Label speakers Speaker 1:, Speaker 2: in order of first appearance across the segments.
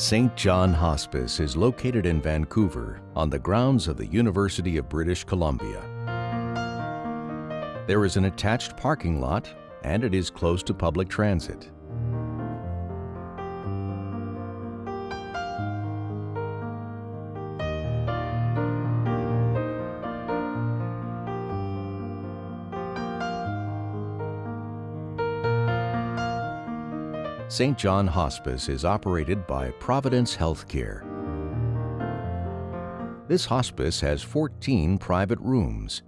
Speaker 1: St. John Hospice is located in Vancouver on the grounds of the University of British Columbia. There is an attached parking lot and it is close to public transit. St. John Hospice is operated by Providence Healthcare. This hospice has 14 private rooms.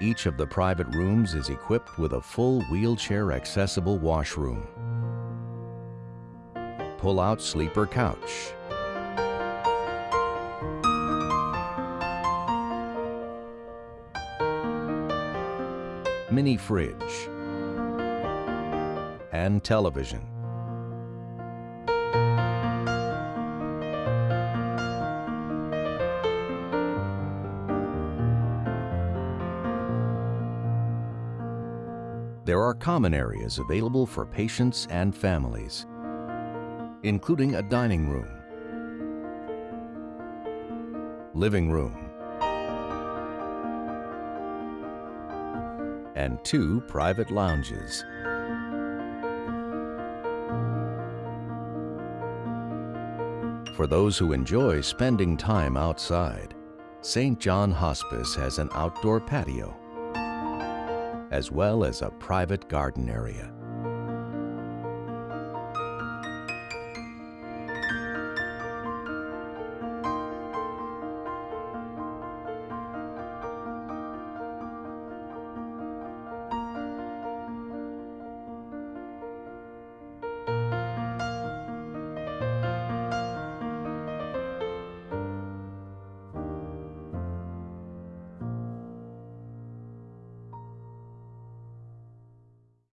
Speaker 1: Each of the private rooms is equipped with a full wheelchair accessible washroom, pull-out sleeper couch, mini fridge, and television. There are common areas available for patients and families, including a dining room, living room, and two private lounges. For those who enjoy spending time outside, St. John Hospice has an outdoor patio, as well as a private garden area.